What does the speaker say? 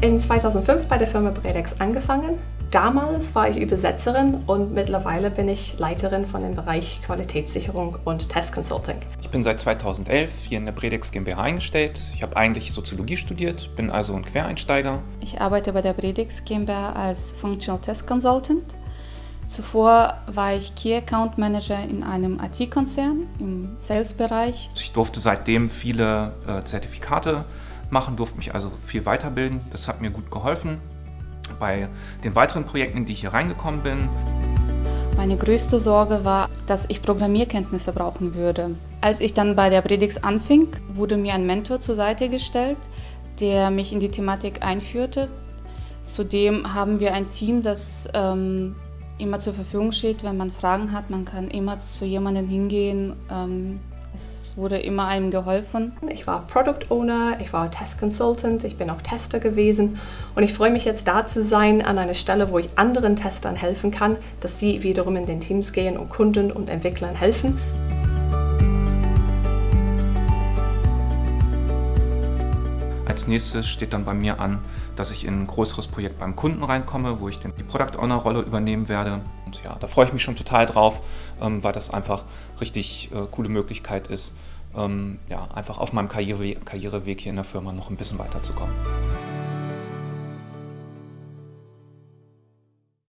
in 2005 bei der Firma Bredex angefangen. Damals war ich Übersetzerin und mittlerweile bin ich Leiterin von dem Bereich Qualitätssicherung und Testconsulting. Ich bin seit 2011 hier in der Bredex GmbH eingestellt. Ich habe eigentlich Soziologie studiert, bin also ein Quereinsteiger. Ich arbeite bei der Bredex GmbH als Functional Test Consultant. Zuvor war ich Key Account Manager in einem IT-Konzern im Sales-Bereich. Ich durfte seitdem viele äh, Zertifikate machen, durfte mich also viel weiterbilden. Das hat mir gut geholfen bei den weiteren Projekten, in die ich hier reingekommen bin. Meine größte Sorge war, dass ich Programmierkenntnisse brauchen würde. Als ich dann bei der Predix anfing, wurde mir ein Mentor zur Seite gestellt, der mich in die Thematik einführte. Zudem haben wir ein Team, das ähm, immer zur Verfügung steht, wenn man Fragen hat. Man kann immer zu jemandem hingehen, ähm, es wurde immer einem geholfen. Ich war Product Owner, ich war Test Consultant, ich bin auch Tester gewesen und ich freue mich jetzt da zu sein an einer Stelle, wo ich anderen Testern helfen kann, dass sie wiederum in den Teams gehen und Kunden und Entwicklern helfen. Als nächstes steht dann bei mir an, dass ich in ein größeres Projekt beim Kunden reinkomme, wo ich dann die Product Owner Rolle übernehmen werde. Und ja, da freue ich mich schon total drauf, ähm, weil das einfach richtig äh, coole Möglichkeit ist, ähm, ja, einfach auf meinem Karriereweg hier in der Firma noch ein bisschen weiterzukommen.